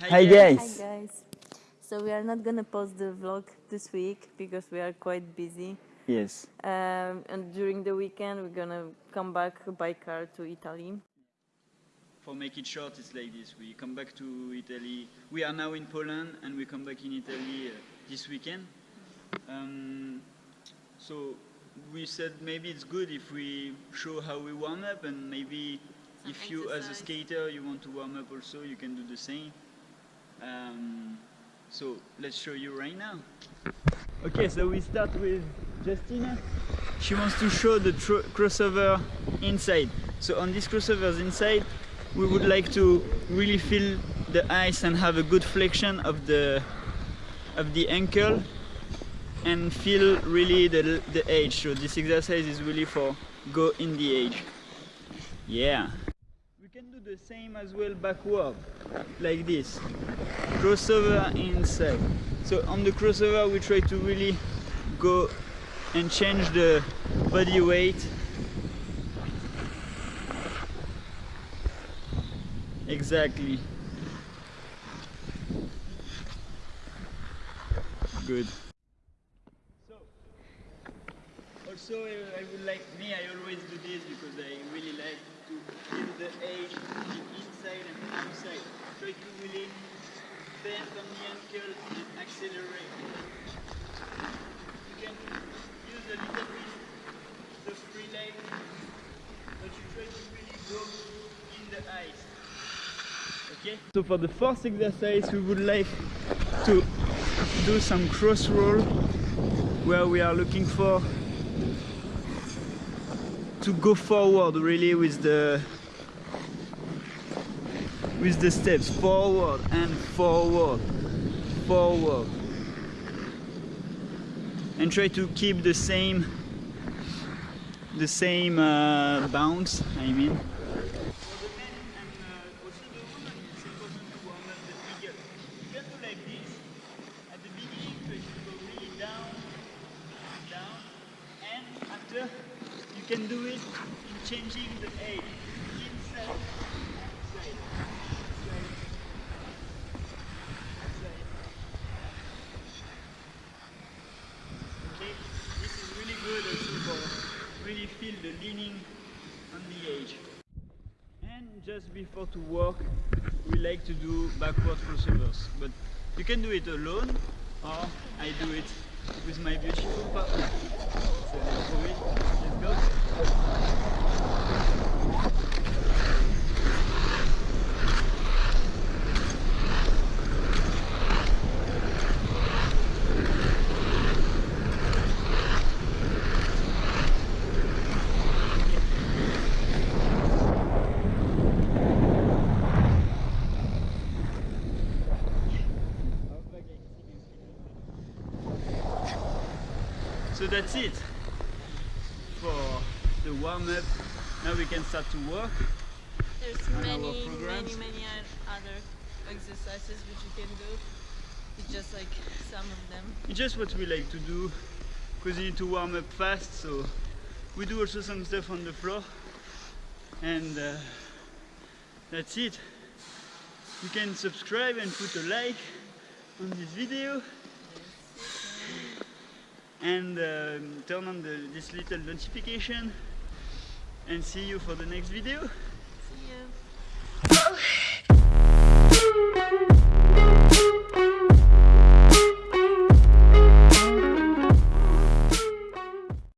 Hi guys. Hi guys. So we are not gonna post the vlog this week because we are quite busy. Yes. Um, and during the weekend we're gonna come back by car to Italy. For make it short, it's like this. We come back to Italy. We are now in Poland and we come back in Italy uh, this weekend. Um, so we said maybe it's good if we show how we warm up and maybe Some if you as a skater you want to warm up also you can do the same. Um, so let's show you right now. Okay, so we start with Justina. She wants to show the crossover inside. So on these crossovers inside, we would like to really feel the ice and have a good flexion of the of the ankle and feel really the, the edge. So this exercise is really for go in the edge. Yeah. We can do the same as well backward, like this. Crossover inside. So on the crossover we try to really go and change the body weight. Exactly. Good. So, also I would like, me I always do this because I really like to feel the edge, the inside and the bend on the ankle and accelerate. You can use a little bit the free leg, but you try to really go in the ice. Okay? So for the first exercise we would like to do some cross roll where we are looking for to go forward really with the with the steps. Forward and forward. Forward. And try to keep the same the same uh, bounce I mean. For the men and uh, also the women, it's important to warm up the eagle. You can do like this. At the beginning, try to go really down, down, and after, you can do it in changing the edge. Inside, outside, outside, outside. Okay, this is really good also for really feel the leaning on the edge. And just before to walk, we like to do backward crossovers. But you can do it alone, or I do it with my beautiful partner. So let's do it. Let's go. So that's it for the warm up. Now we can start to work. There's many, many, many other exercises which you can do. It's just like some of them. It's just what we like to do because you need to warm up fast. So we do also some stuff on the floor, and uh, that's it. You can subscribe and put a like on this video and um, turn on the, this little notification and see you for the next video. See you.